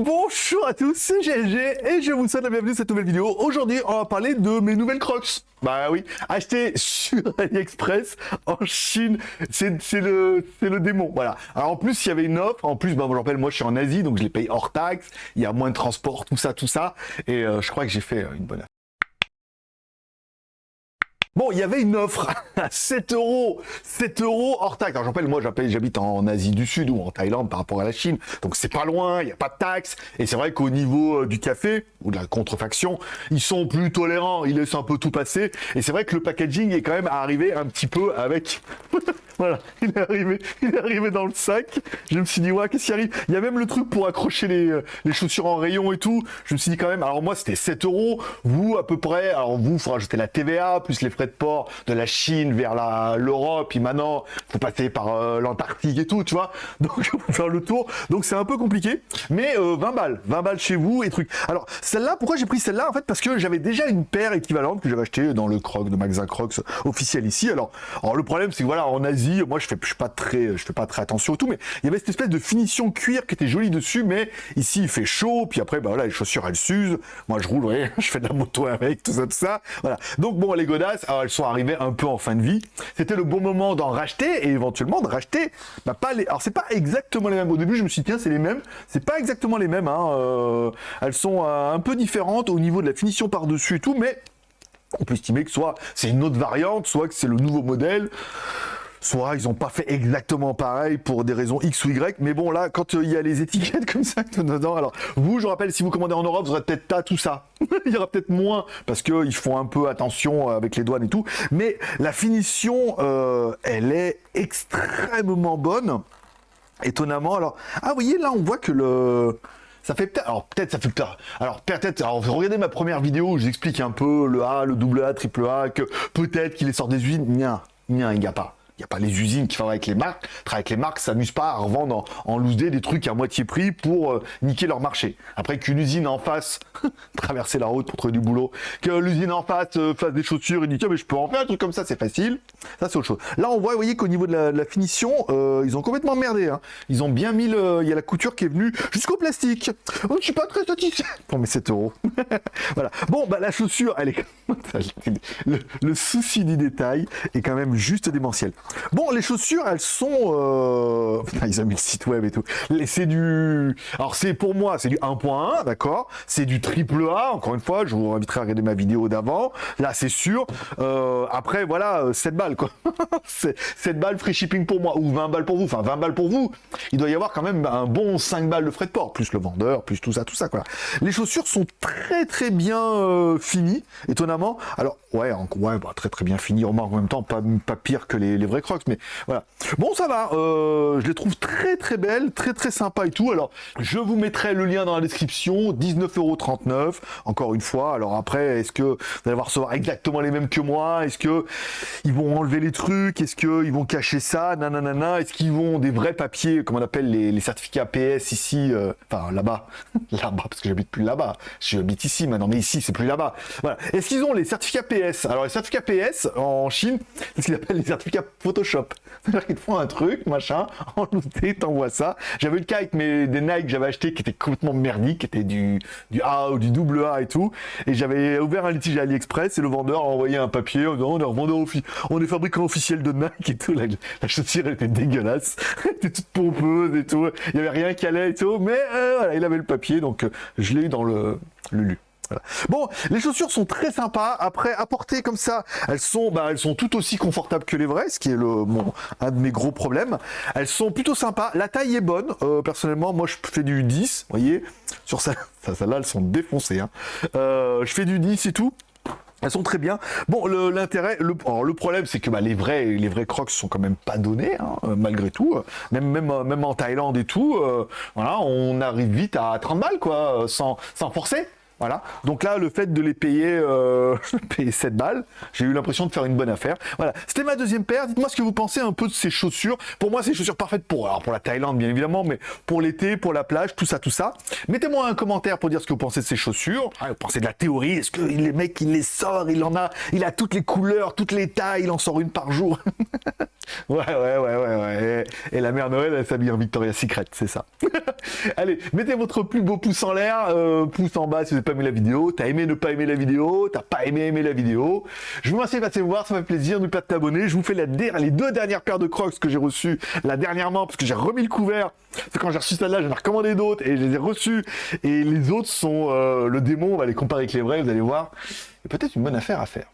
Bonjour à tous, c'est GLG et je vous souhaite la bienvenue dans cette nouvelle vidéo. Aujourd'hui, on va parler de mes nouvelles Crocs. Bah oui, acheté sur AliExpress en Chine, c'est le, le démon, voilà. Alors en plus, il y avait une offre, en plus, bah, je rappelle, moi je suis en Asie, donc je les paye hors taxe, il y a moins de transport, tout ça, tout ça, et euh, je crois que j'ai fait euh, une bonne affaire. Bon, il y avait une offre à 7 euros, 7 euros hors taxe. Alors, j'appelle, moi, j'habite en Asie du Sud ou en Thaïlande par rapport à la Chine. Donc, c'est pas loin, il n'y a pas de taxes. Et c'est vrai qu'au niveau euh, du café ou de la contrefaction, ils sont plus tolérants. Ils laissent un peu tout passer. Et c'est vrai que le packaging est quand même arrivé un petit peu avec Voilà, il est arrivé, dans le sac. Je me suis dit, ouais, qu'est-ce qui arrive? Il y a même le truc pour accrocher les, euh, les, chaussures en rayon et tout. Je me suis dit quand même, alors moi c'était 7 euros. Vous, à peu près, alors vous, il faut rajouter la TVA, plus les frais de port de la Chine vers l'Europe. Puis maintenant, faut passer par euh, l'Antarctique et tout, tu vois. Donc, faut faire le tour. Donc, c'est un peu compliqué. Mais 20 euh, balles, 20 balles chez vous et trucs. Alors, celle-là, pourquoi j'ai pris celle-là? En fait, parce que j'avais déjà une paire équivalente que j'avais acheté dans le Croc de magasin Crocs officiel ici. Alors, alors le problème, c'est que voilà, en Asie, moi je fais, pas très, je fais pas très attention au tout, mais il y avait cette espèce de finition cuir qui était jolie dessus, mais ici il fait chaud, puis après bah voilà les chaussures elles s'usent, moi je roule, je fais de la moto avec, tout ça, tout ça, voilà. Donc bon les godasses, elles sont arrivées un peu en fin de vie, c'était le bon moment d'en racheter et éventuellement de racheter, bah pas les, alors c'est pas exactement les mêmes. Au début je me suis dit tiens c'est les mêmes, c'est pas exactement les mêmes, hein, euh, elles sont euh, un peu différentes au niveau de la finition par dessus et tout, mais on peut estimer que soit c'est une autre variante, soit que c'est le nouveau modèle soit ils n'ont pas fait exactement pareil pour des raisons X ou Y, mais bon là, quand euh, il y a les étiquettes comme ça dedans, alors vous, je rappelle, si vous commandez en Europe, vous aurez peut-être pas tout ça, il y aura peut-être moins, parce qu'ils font un peu attention avec les douanes et tout, mais la finition, euh, elle est extrêmement bonne, étonnamment, alors, ah vous voyez là, on voit que le... Ça fait peut-être, alors peut-être ça fait peut-être, alors peut-être, alors regardez ma première vidéo où j'explique un peu le A, le double A, triple A, que peut-être qu'il est sorti des usines, Nien, nien, il n'y a pas. Il n'y a pas les usines qui travaillent avec les marques. Travaillent avec les marques, s'amusent pas à revendre en, en loose des trucs à moitié prix pour euh, niquer leur marché. Après qu'une usine en face, traverser la route pour trouver du boulot, que l'usine en face euh, fasse des chaussures et dit tiens mais je peux en faire un truc comme ça, c'est facile. Ça c'est autre chose. Là on voit, vous voyez qu'au niveau de la, finition, euh, ils ont complètement merdé. Hein. Ils ont bien mis le, il y a la couture qui est venue jusqu'au plastique. Oh, je suis pas très satisfait. Bon mais 7 euros. voilà. Bon bah la chaussure, elle est le, le souci du détail est quand même juste démentiel. Bon, les chaussures, elles sont... Euh... ils ont mis le site web et tout. C'est du... Alors, c'est pour moi, c'est du 1.1, d'accord? C'est du triple A, encore une fois, je vous inviterai à regarder ma vidéo d'avant. Là, c'est sûr. Euh, après, voilà, 7 balles, quoi. 7 balles free shipping pour moi, ou 20 balles pour vous. Enfin, 20 balles pour vous. Il doit y avoir quand même un bon 5 balles de frais de port, plus le vendeur, plus tout ça, tout ça, quoi. Les chaussures sont très, très bien euh, finies, étonnamment. Alors, ouais, ouais bah, très, très bien finies. En même temps, pas, pas pire que les, les vrais crocs, mais voilà. Bon, ça va, euh, je les trouve très très belles, très très sympa et tout. Alors, je vous mettrai le lien dans la description, 19,39€, encore une fois. Alors après, est-ce que vous allez recevoir exactement les mêmes que moi? Est-ce que ils vont enlever les trucs? Est-ce qu'ils vont cacher ça? Nanana Est-ce qu'ils vont des vrais papiers, comme on appelle les, certificats PS ici, euh, enfin là-bas, là-bas, parce que j'habite plus là-bas, j'habite ici maintenant, mais ici c'est plus là-bas. Voilà. Est-ce qu'ils ont les certificats PS Alors les certificats PS en Chine, c'est ce qu'ils appellent les certificats Photoshop c'est-à-dire qu'ils te font un truc, machin, en looté, t'envoies ça. J'avais le cas avec mes, des Nike que j'avais acheté qui étaient complètement merdiques, qui étaient du, du A ou du double A et tout. Et j'avais ouvert un litige à AliExpress et le vendeur a envoyé un papier en disant on est revendeur on est fabricant officiel de Nike et tout. La, chaussure était dégueulasse, elle était toute pompeuse et tout. Il y avait rien qui allait et tout, mais euh, voilà, il avait le papier donc euh, je l'ai eu dans le Bon, les chaussures sont très sympas. Après, à porter comme ça, elles sont, bah, elles sont tout aussi confortables que les vraies, ce qui est le, un de mes gros problèmes. Elles sont plutôt sympas. La taille est bonne. Euh, personnellement, moi, je fais du 10. Vous voyez, sur ça, ça, là, elles sont défoncées. Hein. Euh, je fais du 10 et tout. Elles sont très bien. Bon, l'intérêt, le, le, problème, c'est que bah, les vrais, les vrais Crocs sont quand même pas donnés, hein, malgré tout. Même, même, même en Thaïlande et tout, euh, voilà, on arrive vite à 30 balles, quoi, sans, sans forcer. Voilà. Donc là, le fait de les payer, euh, payer 7 balles, j'ai eu l'impression de faire une bonne affaire. Voilà. C'était ma deuxième paire. Dites-moi ce que vous pensez un peu de ces chaussures. Pour moi, c'est chaussures parfaites pour, alors pour la Thaïlande, bien évidemment, mais pour l'été, pour la plage, tout ça, tout ça. Mettez-moi un commentaire pour dire ce que vous pensez de ces chaussures. Ah, vous pensez de la théorie? Est-ce que les mecs, il les sort, il en a, il a toutes les couleurs, toutes les tailles, il en sort une par jour? ouais, ouais, ouais, ouais, ouais. Et la mère Noël, elle s'habille en Victoria's Secret, c'est ça. Allez, mettez votre plus beau pouce en l'air, euh, pouce en bas si vous n'avez pas aimé la vidéo. T'as aimé ne pas aimer la vidéo, t'as pas aimé aimer la vidéo. Je vous remercie de passer me voir, ça fait plaisir. N'oubliez pas de t'abonner. Je vous fais la les deux dernières paires de crocs que j'ai reçues la dernièrement parce que j'ai remis le couvert. C'est quand j'ai reçu celle-là, j'en ai recommandé d'autres et je les ai reçus. Et les autres sont euh, le démon. On va les comparer avec les vrais, vous allez voir. C'est peut-être une bonne affaire à faire.